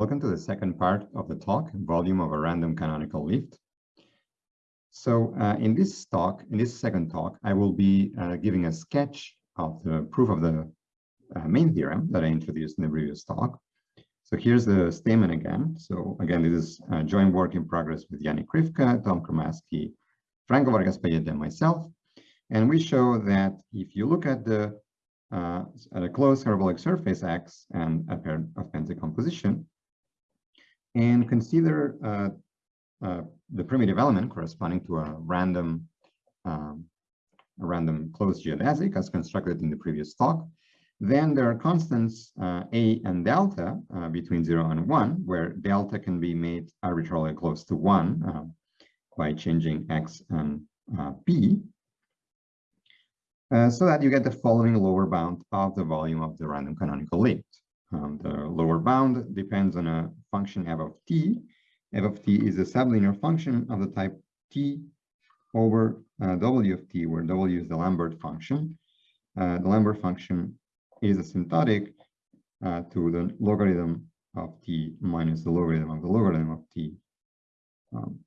Welcome to the second part of the talk, volume of a random canonical lift. So uh, in this talk, in this second talk, I will be uh, giving a sketch of the proof of the uh, main theorem that I introduced in the previous talk. So here's the statement again. So again, this is a joint work in progress with Yannick Krifka, Tom Cremaschi, Franco Vargas Pallete, and myself. And we show that if you look at the uh, at a closed hyperbolic surface X and a pair of pants decomposition, and consider uh, uh, the primitive element corresponding to a random um, a random closed geodesic as constructed in the previous talk, then there are constants uh, a and delta uh, between 0 and 1, where delta can be made arbitrarily close to 1 uh, by changing x and uh, p, so that you get the following lower bound of the volume of the random canonical lift. Um, the lower bound depends on a function f of t. f of t is a sublinear function of the type t over uh, w of t, where w is the Lambert function. Uh, the Lambert function is asymptotic uh, to the logarithm of t minus the logarithm of the logarithm of t um,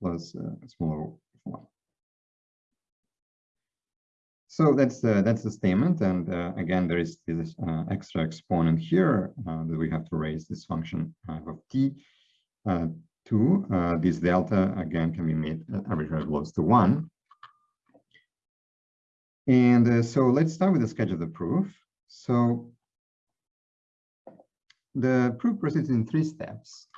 plus uh, smaller one. So that's uh, that's the statement, and uh, again, there is this uh, extra exponent here uh, that we have to raise this function uh, of t uh, to this delta again can be made arbitrarily close to one. And so let's start with the sketch of the proof. So the proof proceeds in three steps.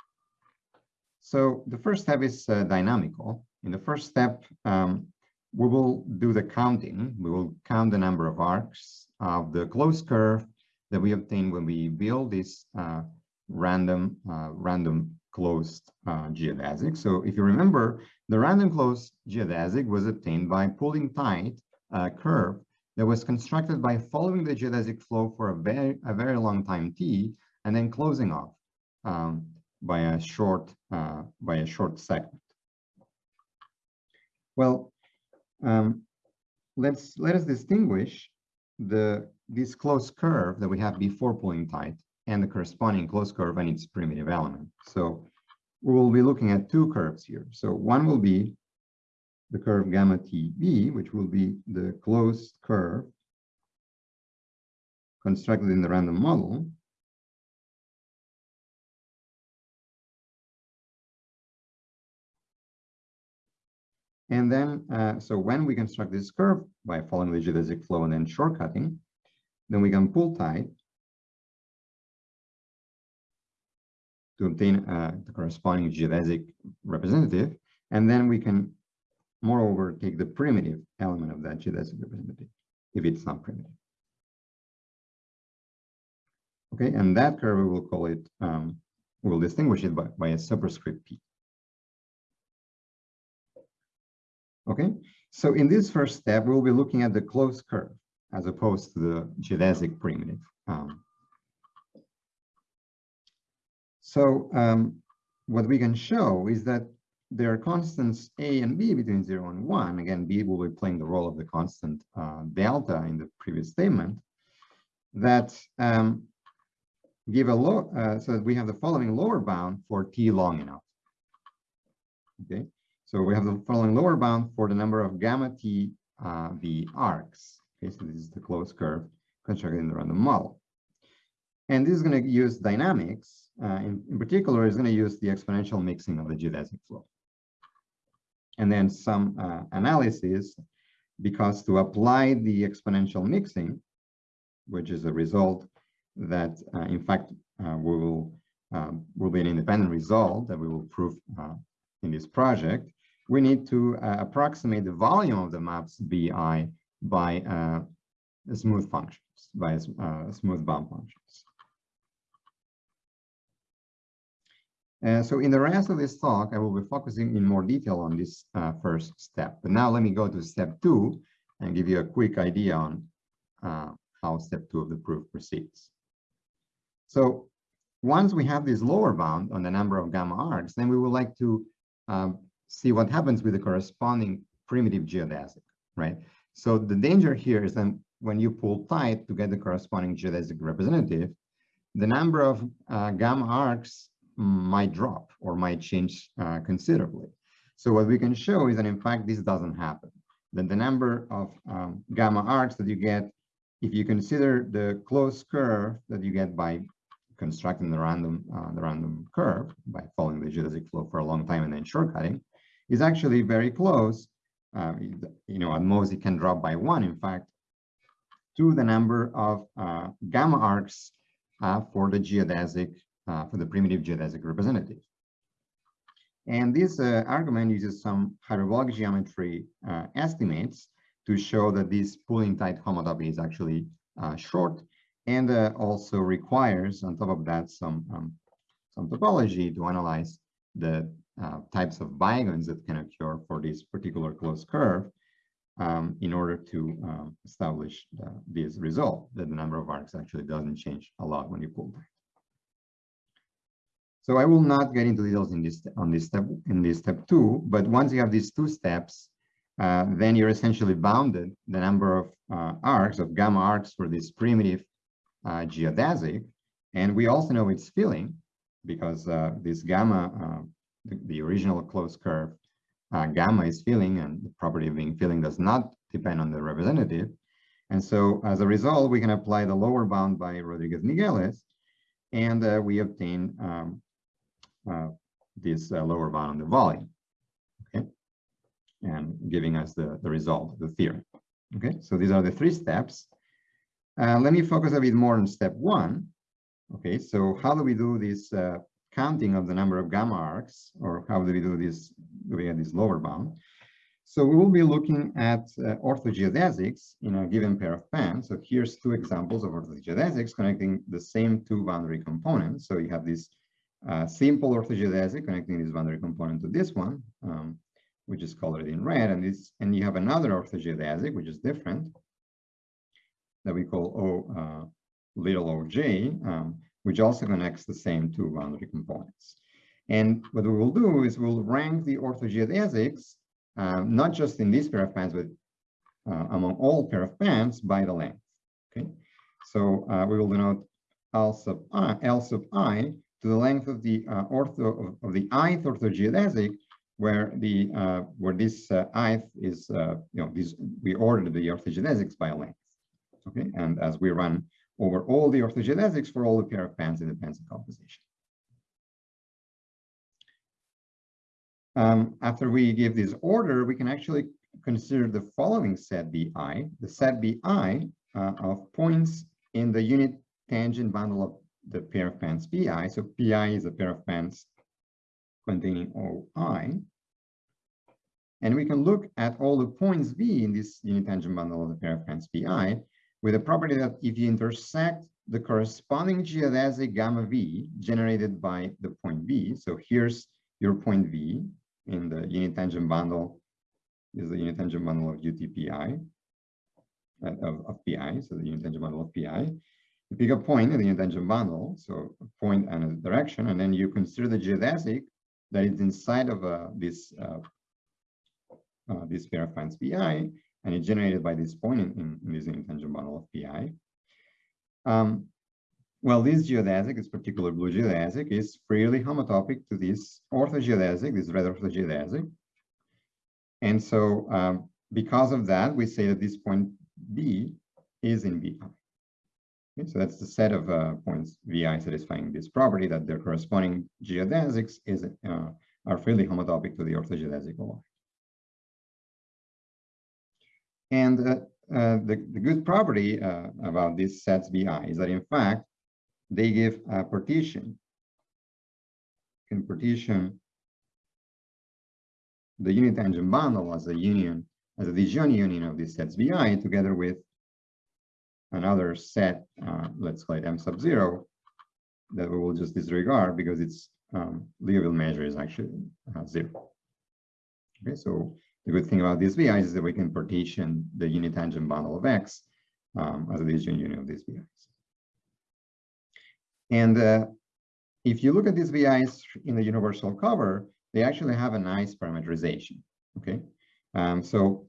So the first step is dynamical. In the first step, um, we will do the counting. We will count the number of arcs of the closed curve that we obtain when we build this uh, random uh, random closed uh, geodesic. So if you remember, the random closed geodesic was obtained by pulling tight a curve that was constructed by following the geodesic flow for a very a very long time t and then closing off um, by a short uh, by a short segment. Well, um, let's let us distinguish the this closed curve that we have before pulling tight and the corresponding closed curve and its primitive element. So we will be looking at two curves here. So one will be the curve gamma TB, which will be the closed curve constructed in the random model. And then, uh, so when we construct this curve by following the geodesic flow and then shortcutting, then we can pull tight to obtain uh, the corresponding geodesic representative. And then we can, moreover, take the primitive element of that geodesic representative, if it's not primitive. Okay, and that curve, we will call it, um, we'll distinguish it by, by a superscript P. Okay, so in this first step, we'll be looking at the closed curve as opposed to the geodesic primitive. Um, so um, what we can show is that there are constants a and b between 0 and 1. Again, b will be playing the role of the constant uh, delta in the previous statement that um, give a low, uh, so that we have the following lower bound for t long enough. Okay, so we have the following lower bound for the number of gamma t uh, v arcs. Okay, so this is the closed curve constructed in the random model. And this is going to use dynamics. Uh, in, in particular, is going to use the exponential mixing of the geodesic flow. And then some uh, analysis, because to apply the exponential mixing, which is a result that, uh, in fact, uh, we will um, will be an independent result that we will prove uh, in this project we need to uh, approximate the volume of the maps BI by uh, smooth functions, by uh, smooth bump functions. Uh, so in the rest of this talk, I will be focusing in more detail on this uh, first step. But now let me go to step two and give you a quick idea on uh, how step two of the proof proceeds. So once we have this lower bound on the number of gamma arcs, then we would like to um, see what happens with the corresponding primitive geodesic, right? So the danger here is that when you pull tight to get the corresponding geodesic representative, the number of uh, gamma arcs might drop or might change uh, considerably. So what we can show is that in fact this doesn't happen. That the number of um, gamma arcs that you get, if you consider the closed curve that you get by constructing the random uh, the random curve by following the geodesic flow for a long time and then shortcutting, is actually very close. Uh, you know, at most it can drop by one, in fact, to the number of uh, gamma arcs uh, for the geodesic, uh, for the primitive geodesic representative. And this uh, argument uses some hyperbolic geometry uh, estimates to show that this pulling tight homotopy is actually short and also requires, on top of that, some, um, some topology to analyze the types of bigons that can occur for this particular closed curve um, in order to um, establish the, this result that the number of arcs actually doesn't change a lot when you pull tight. So I will not get into details in this on this step in this step two, but once you have these two steps, uh, then you're essentially bounded the number of uh, arcs of gamma arcs for this primitive uh, geodesic, and we also know it's filling because uh, this gamma, uh, the, the, original closed curve uh, gamma is filling and the property of being filling does not depend on the representative. And so as a result, we can apply the lower bound by Rodriguez-Migueles and uh, we obtain um, uh, this uh, lower bound on the volume, okay? And giving us the, the result the theorem. Okay, so these are the three steps. Uh, let me focus a bit more on step one. Okay, so how do we do this uh, counting of the number of gamma arcs, or how do we do this, do we have this lower bound? So we will be looking at uh, orthogeodesics in a given pair of pants. So here's two examples of orthogeodesics connecting the same two boundary components. So you have this uh, simple orthogeodesic connecting this boundary component to this one, um, which is colored in red, and this, and you have another orthogeodesic, which is different, that we call O uh, little oj, um, which also connects the same two boundary components. And what we will do is we'll rank the orthogeodesics, um, not just in this pair of pants, but uh, among all pair of pants by the length. Okay, so uh, we will denote L sub i, L sub i to the length of the uh, ortho of, of, the ith orthogeodesic, where the uh, where this uh, ith is you know we ordered the orthogeodesics by length. Okay, and as we run over all the orthogeodesics for all the pair of pants in the pants decomposition. Um, after we give this order, we can actually consider the following set BI, the set BI uh, of points in the unit tangent bundle of the pair of pants PI. So PI is a pair of pants containing OI. And we can look at all the points V in this unit tangent bundle of the pair of pants PI with the property that if you intersect the corresponding geodesic gamma V generated by the point V, so here's your point V in the unit tangent bundle is the unit tangent bundle of UTPI, uh, of, of PI, so the unit tangent bundle of PI. You pick a point in the unit tangent bundle, so a point and a direction, and then you consider the geodesic that is inside of uh, this uh, uh, this pair of pants PI, and it's generated by this point in, in, this unit model of PI. Um, well, this geodesic, this particular blue geodesic, is freely homotopic to this orthogeodesic, this red orthogeodesic. And so um, because of that, we say that this point B is in VI. Okay, so that's the set of uh, points VI satisfying this property that their corresponding geodesics is, uh, are freely homotopic to the orthogeodesic OI. And uh, uh, the, the good property uh, about these sets BI is that in fact, they give a partition, can partition the unit tangent bundle as a union, as a disjoint union of these sets BI together with another set, uh, let's call it M sub zero, that we will just disregard because its um, Liouville measure is actually uh, zero. Okay, so the good thing about these VIs is that we can partition the unit tangent bundle of X um, as a disjoint union of these VIs. And uh, if you look at these VIs in the universal cover, they actually have a nice parameterization, okay? Um, so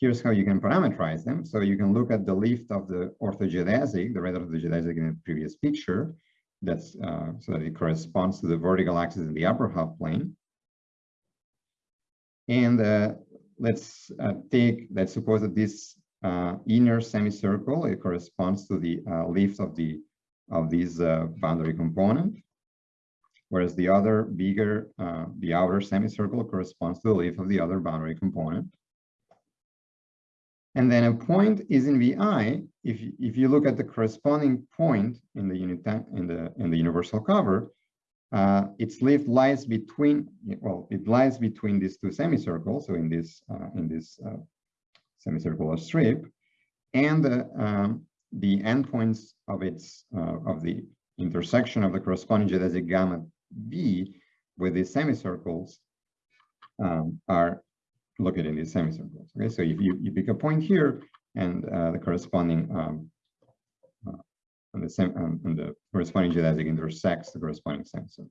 here's how you can parameterize them. So you can look at the lift of the orthogeodesic, the red orthogeodesic in the previous picture. That's uh, so that it corresponds to the vertical axis in the upper half plane. And uh, let's uh, take, let's suppose that this uh, inner semicircle, it corresponds to the uh, lift of the of this uh, boundary component, whereas the other bigger, the outer semicircle corresponds to the lift of the other boundary component. And then a point is in VI. If if you look at the corresponding point in the unit in the in the universal cover, uh, its leaf lies between well, it lies between these two semicircles. So in this uh, in this uh, semicircular strip, and um, the endpoints of its uh, of the intersection of the corresponding geodesic gamma B with these semicircles um, are located in these semicircles. Okay, so if you, you pick a point here and uh, the corresponding um, uh, and the same and the corresponding geodesic intersects the corresponding. Okay,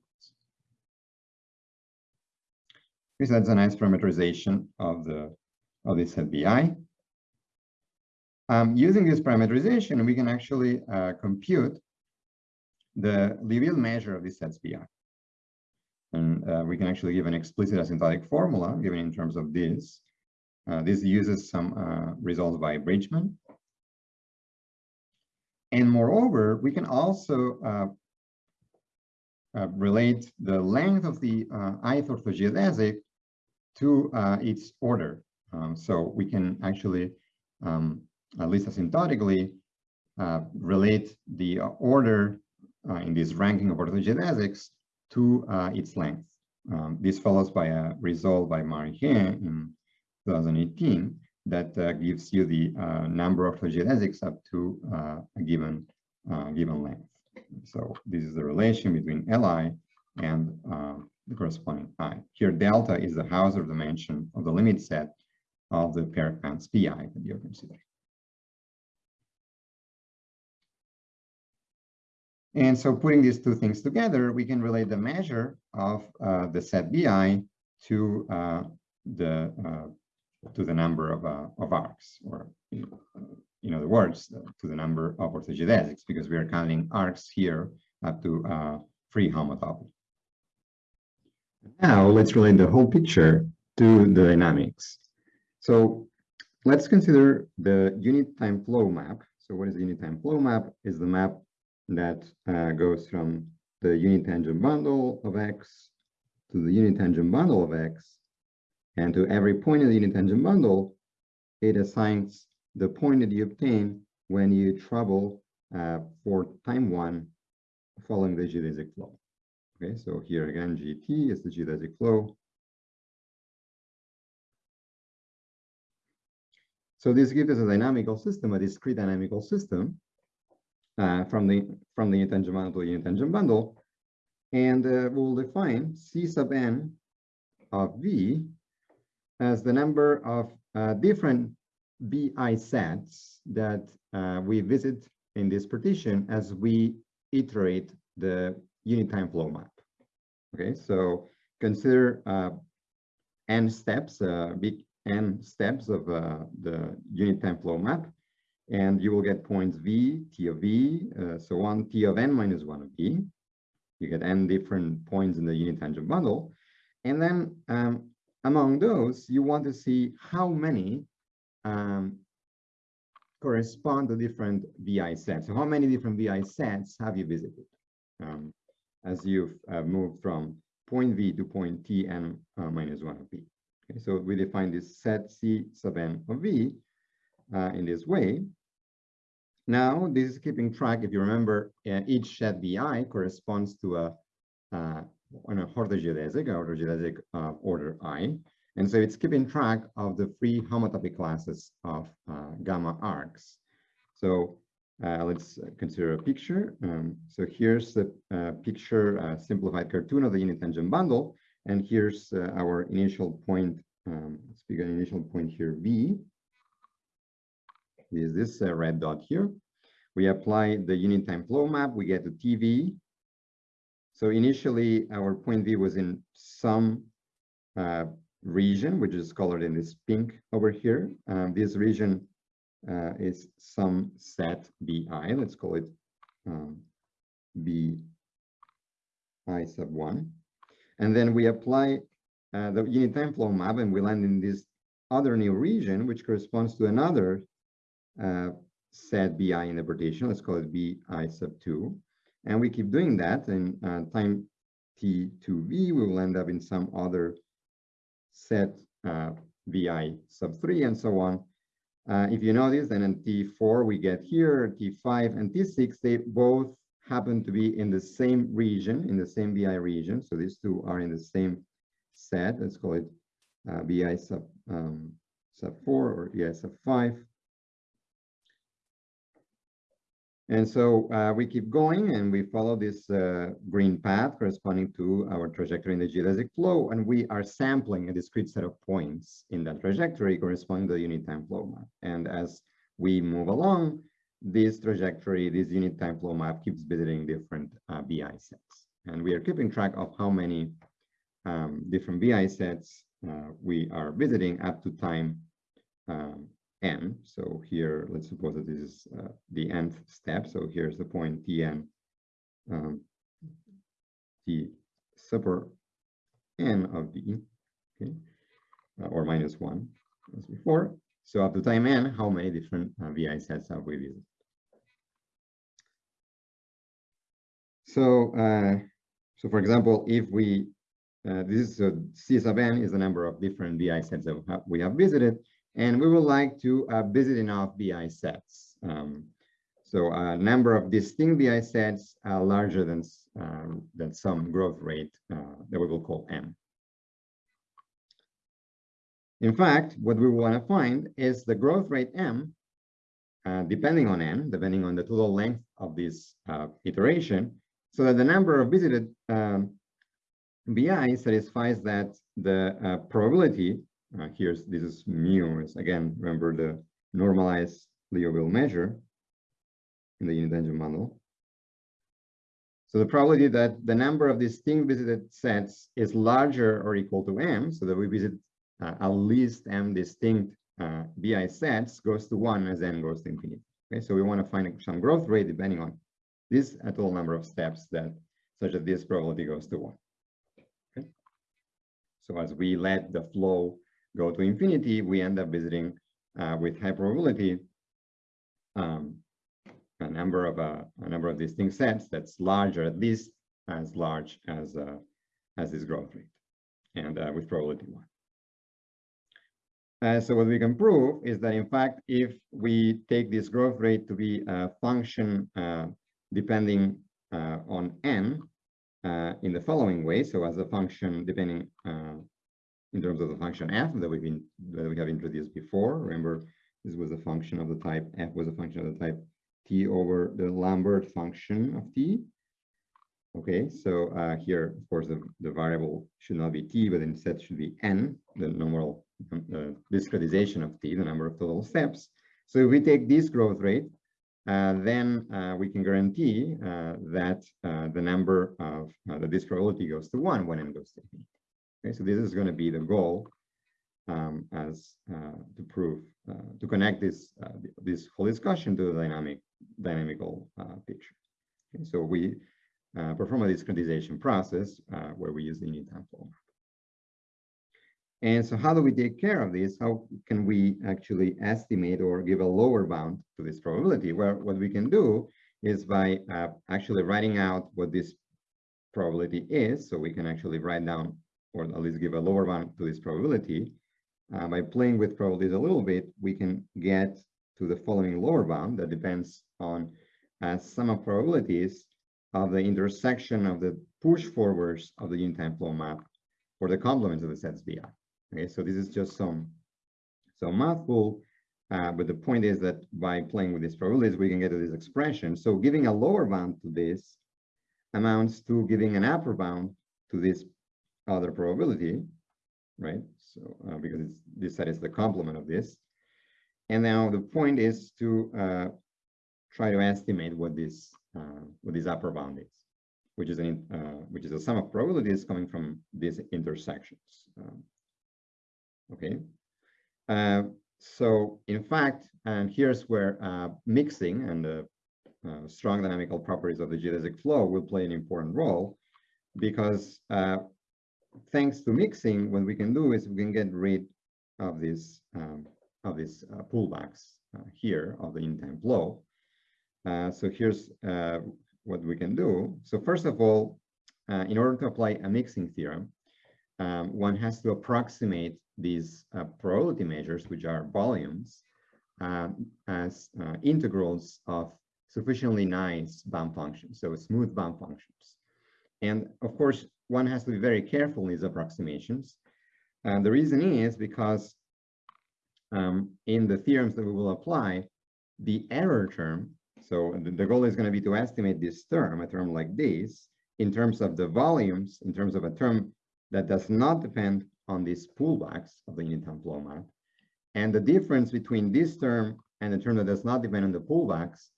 so that's a nice parameterization of the of this set BI. Um, using this parameterization, we can actually uh, compute the Liouville measure of this set's BI. And uh, we can actually give an explicit asymptotic formula given in terms of this. Uh, this uses some uh, results by Bridgeman. And moreover, we can also uh, uh, relate the length of the uh, ith orthogeodesic to its order. Um, so we can actually, um, at least asymptotically, relate the order in this ranking of orthogeodesics to uh, its length. Um, this follows by a result by Marien in 2018 that uh, gives you the uh, number of geodesics up to uh, a given given length. So this is the relation between Li and the corresponding i. Here, delta is the Hausdorff dimension of the limit set of the pair counts pi that you're considering. And so putting these two things together, we can relate the measure of uh, the set BI to uh, the uh, to the number of uh, of arcs, or in other words, uh, to the number of orthogeodesics, because we are counting arcs here up to uh, free homotopy. Now let's relate the whole picture to the dynamics. So let's consider the unit time flow map. So what is the unit time flow map? Is the map that uh, goes from the unit tangent bundle of x to the unit tangent bundle of x. And to every point in the unit tangent bundle, it assigns the point that you obtain when you travel uh, for time one following the geodesic flow. Okay, so here again, GT is the geodesic flow. So this gives us a dynamical system, a discrete dynamical system uh, from the from the unit bundle to unit tangent bundle, and uh, we'll define C sub n of V as the number of uh, different BI sets that uh, we visit in this partition as we iterate the unit time flow map. Okay, so consider uh, n steps, uh, big n steps of the unit time flow map and you will get points v, t of v, uh, so on, t of n minus 1 of v. You get n different points in the unit tangent bundle. And then um, among those, you want to see how many um, correspond to different VI sets. So how many different VI sets have you visited um, as you've uh, moved from point V to point T uh, minus 1 of V? Okay, so we define this set C sub n of V uh, in this way. Now, this is keeping track, if you remember, uh, each set BI corresponds to a, uh, on a orthogeodesic, orthogeodesic uh, order I. And so it's keeping track of the free homotopy classes of uh, gamma arcs. So uh, let's consider a picture. Um, so here's the uh, picture, simplified cartoon of the unit tangent bundle. And here's our initial point, um, let's pick an initial point here, V is this uh, red dot here. We apply the unit time flow map, we get the TV. So initially our point V was in some uh, region, which is colored in this pink over here. Um, this region uh, is some set bi. Let's call it um, bi sub 1. And then we apply uh, the unit time flow map and we land in this other new region, which corresponds to another uh, set bi interpretation. Let's call it bi sub 2. And we keep doing that and uh, time t2v, we will end up in some other set uh, vi sub 3 and so on. Uh, if you notice, then in T4 we get here, T5 and T6, they both happen to be in the same region, in the same vi region. So these two are in the same set. Let's call it uh, BI sub, um, sub 4 or BI sub 5. And so uh, we keep going and we follow this uh, green path corresponding to our trajectory in the geodesic flow. And we are sampling a discrete set of points in that trajectory corresponding to the unit time flow map. And as we move along, this trajectory, this unit time flow map keeps visiting different uh, BI sets. And we are keeping track of how many um, different BI sets uh, we are visiting up to time um, n. So here, let's suppose that this is uh, the nth step. So here's the point Tn, um, T super n of d, okay, uh, or minus one as before. So up to time n, how many different uh, VI sets have we visited? So, uh, so for example, if we, uh, this is C sub n is the number of different VI sets that we have visited, and we would like to uh, visit enough BI sets. Um, so a number of distinct BI sets are larger than, uh, than some growth rate uh, that we will call M. In fact, what we want to find is the growth rate M, uh, depending on N, depending on the total length of this uh, iteration, so that the number of visited um, BI satisfies that the uh, probability uh, here's this is mu is again remember the normalized Liouville measure in the unit tangent bundle. So the probability that the number of distinct visited sets is larger or equal to m, so that we visit uh, at least m distinct uh, BI sets goes to one as n goes to infinity. Okay, so we want to find some growth rate depending on this total number of steps that such that this probability goes to one. Okay, so as we let the flow go to infinity, we end up visiting uh, with high probability um, a number of uh, a number of distinct sets that's larger, at least as large as uh, as this growth rate, and uh, with probability one. Uh, so what we can prove is that in fact, if we take this growth rate to be a function uh, depending on n in the following way, so as a function depending in terms of the function f that we've been that we have introduced before. Remember, this was a function of the type f was a function of the type t over the Lambert function of t. Okay, so uh, here, of course, the, the variable should not be t, but instead should be n, the normal uh, discretization of t, the number of total steps. So if we take this growth rate, uh, then uh, we can guarantee uh, that uh, the number of uh, this probability goes to one when n goes to infinity. Okay, so this is going to be the goal um, as uh, to prove uh, to connect this uh, this whole discussion to the dynamic dynamical uh, picture. Okay, so we uh, perform a discretization process uh, where we use the time flow. And so how do we take care of this? How can we actually estimate or give a lower bound to this probability? Well, what we can do is by actually writing out what this probability is. So we can actually write down or at least give a lower bound to this probability, uh, by playing with probabilities a little bit, we can get to the following lower bound that depends on uh, sum of probabilities of the intersection of the push forwards of the unit time flow map or the complements of the sets BI. Okay, so this is just some some mouthful, uh, but the point is that by playing with these probabilities, we can get to this expression. So giving a lower bound to this amounts to giving an upper bound to this other probability, right? So uh, because this set is the complement of this. And now the point is to uh, try to estimate what this uh, what this upper bound is, which is an uh, which is a sum of probabilities coming from these intersections. Um, okay? Uh, so in fact, and here's where uh, mixing and the strong dynamical properties of the geodesic flow will play an important role because thanks to mixing, what we can do is we can get rid of this um, of these uh, pullbacks uh, here of the in-time flow. Uh, so here's uh, what we can do. So first of all, uh, in order to apply a mixing theorem, um, one has to approximate these uh, probability measures, which are volumes, as integrals of sufficiently nice bump functions, so smooth bump functions. And of course, one has to be very careful in these approximations. And the reason is because um, in the theorems that we will apply, the error term, so the, the goal is going to be to estimate this term, a term like this, in terms of the volumes, in terms of a term that does not depend on these pullbacks of the unit time flow map. And the difference between this term and the term that does not depend on the pullbacks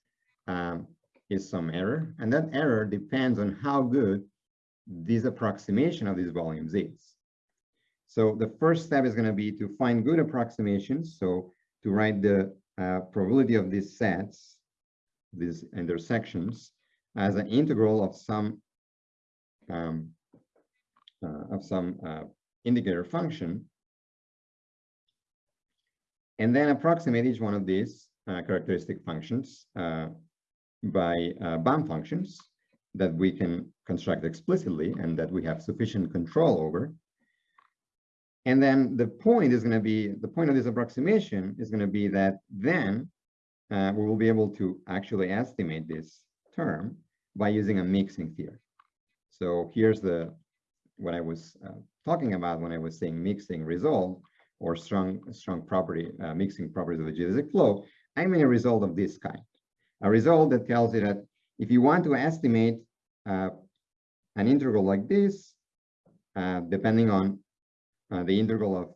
um, is some error. And that error depends on how good this approximation of these volumes is. So the first step is going to be to find good approximations. So to write the uh, probability of these sets, these intersections, as an integral of some um, uh, of some uh, indicator function, and then approximate each one of these uh, characteristic functions uh, by uh, bump functions that we can construct explicitly and that we have sufficient control over. And then the point is going to be, the point of this approximation is going to be that then uh, we will be able to actually estimate this term by using a mixing theory. So here's the what I was uh, talking about when I was saying mixing result or strong strong property uh, mixing properties of the geodesic flow. I mean a result of this kind, a result that tells you that if you want to estimate uh, an integral like this, uh, depending on uh, the integral of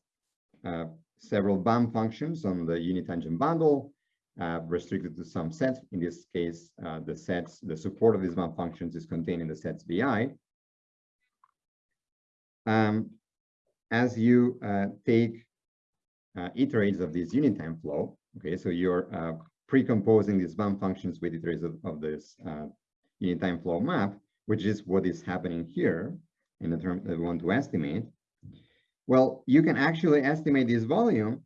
uh, several bump functions on the unit tangent bundle, uh, restricted to some sets. In this case, uh, the sets, the support of these bump functions is contained in the sets VI. Um, as you take iterates of this unit time flow, okay, so you're precomposing these bump functions with iterates of, of this unit time flow map, which is what is happening here in the term that we want to estimate. Well, you can actually estimate this volume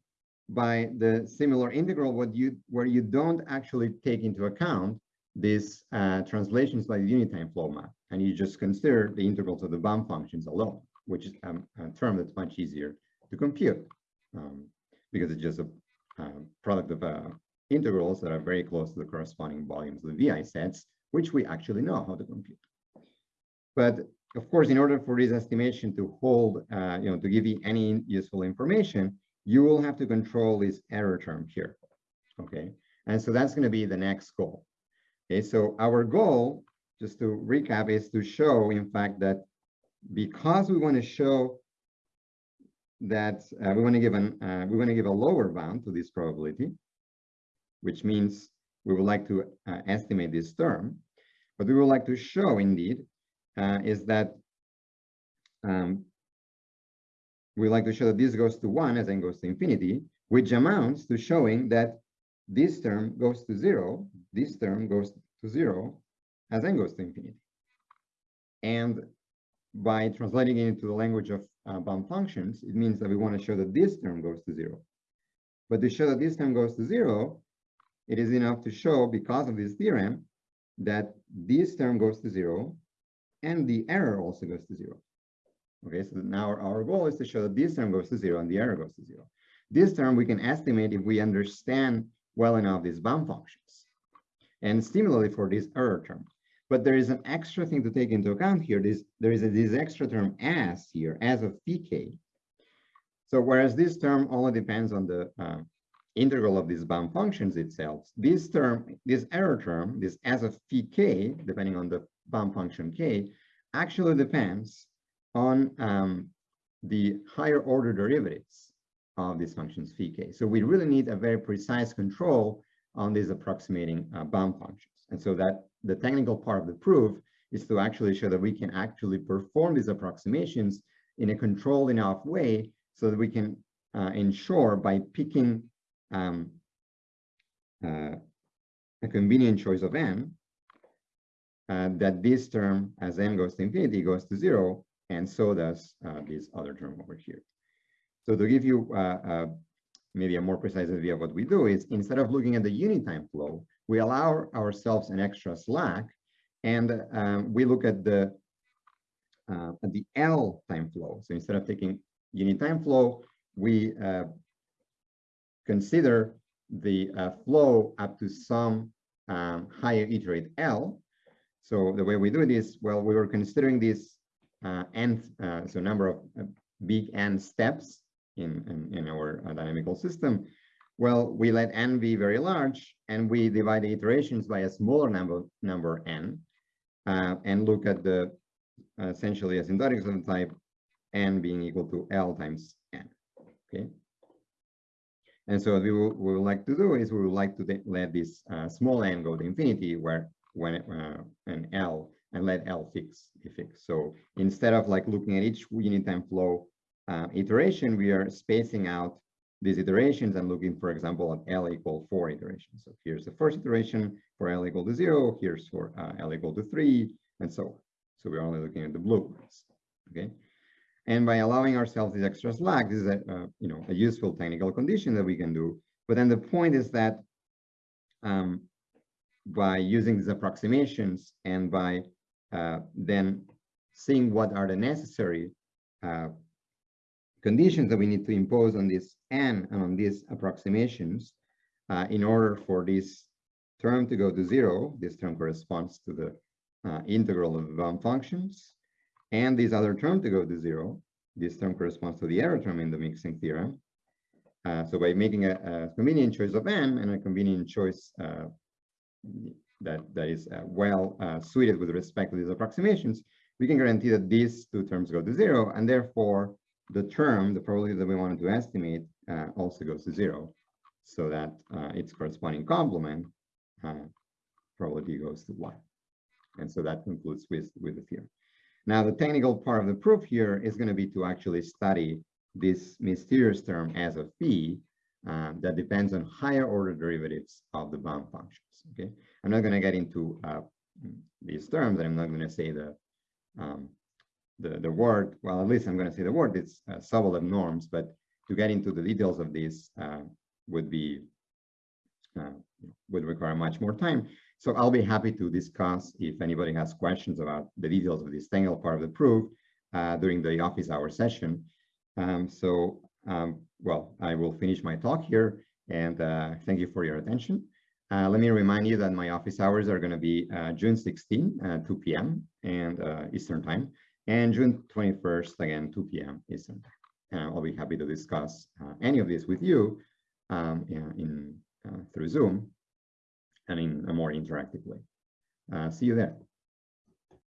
by the similar integral what you where you don't actually take into account these uh, translations by the unit time flow map, and you just consider the integrals of the bump functions alone, which is um, a term that's much easier to compute um, because it's just a uh, product of uh, integrals that are very close to the corresponding volumes of the VI sets, which we actually know how to compute. But of course, in order for this estimation to hold, uh, you know, to give you any useful information, you will have to control this error term here. Okay, and so that's going to be the next goal. Okay, so our goal, just to recap, is to show, in fact, that because we want to show that uh, we want to give an uh, we want to give a lower bound to this probability, which means we would like to uh, estimate this term, but we would like to show indeed uh, is that um, we like to show that this goes to one as n goes to infinity, which amounts to showing that this term goes to zero, this term goes to zero as n goes to infinity. And by translating it into the language of uh, bump functions, it means that we want to show that this term goes to zero. But to show that this term goes to zero, it is enough to show, because of this theorem, that this term goes to zero and the error also goes to zero. Okay, so now our, goal is to show that this term goes to zero and the error goes to zero. This term we can estimate if we understand well enough these bump functions. And similarly for this error term. But there is an extra thing to take into account here. This, there is a, this extra term as here, as of pk. So whereas this term only depends on the uh, integral of these bump functions itself, this term, this error term, this as of phi k, depending on the bump function k actually depends on um, the higher order derivatives of these functions phi k. So we really need a very precise control on these approximating uh, bump functions. And so that the technical part of the proof is to actually show that we can actually perform these approximations in a controlled enough way so that we can uh, ensure by picking um, uh, a convenient choice of n uh, that this term, as n goes to infinity, goes to zero, and so does uh, this other term over here. So to give you uh, uh, maybe a more precise idea of what we do is instead of looking at the unit time flow, we allow ourselves an extra slack, and um, we look at the uh, at the L time flow. So instead of taking unit time flow, we consider the uh, flow up to some um, higher iterate L. So the way we do this, well, we were considering this uh, n, uh, so number of uh, big n steps in, in, in our uh, dynamical system. Well, we let n be very large and we divide the iterations by a smaller number, number n uh, and look at the essentially the type n being equal to L times n, okay? And so what we, would like to do is we would like to let this uh, small n go to infinity where when uh, an L and let L fix be fixed. So instead of like looking at each unit time flow uh, iteration, we are spacing out these iterations and looking, for example, at L equal four iterations. So here's the first iteration for L equal to zero, here's for uh, L equal to three, and so on. So we're only looking at the blue ones, okay? And by allowing ourselves this extra slack, this is a, uh, you know, a useful technical condition that we can do. But then the point is that um, by using these approximations and by uh, then seeing what are the necessary uh, conditions that we need to impose on this n and on these approximations uh, in order for this term to go to zero, this term corresponds to the uh, integral of bump functions, and this other term to go to zero. This term corresponds to the error term in the mixing theorem. Uh, so by making a, a, convenient choice of n and a convenient choice uh, that, that is uh, well uh, suited with respect to these approximations, we can guarantee that these two terms go to zero, and therefore the term, the probability that we wanted to estimate, uh, also goes to zero, so that its corresponding complement probability goes to one. And so that concludes with, with the theorem. Now, the technical part of the proof here is going to be to actually study this mysterious term as of p uh, that depends on higher order derivatives of the bump functions. Okay, I'm not going to get into uh, these terms, and I'm not going to say the um, the the word. Well, at least I'm going to say the word. It's uh, Sobolev norms, but to get into the details of this uh, would be uh, would require much more time. So I'll be happy to discuss if anybody has questions about the details of this technical part of the proof uh, during the office hour session. Um, so, um, well, I will finish my talk here and uh, thank you for your attention. Uh, let me remind you that my office hours are going to be uh, June 16, uh, 2 p.m. and uh, Eastern time, and June 21st, again, 2 p.m. Eastern time. I'll be happy to discuss any of this with you um, in, through Zoom and in a more interactive way. Uh, see you there.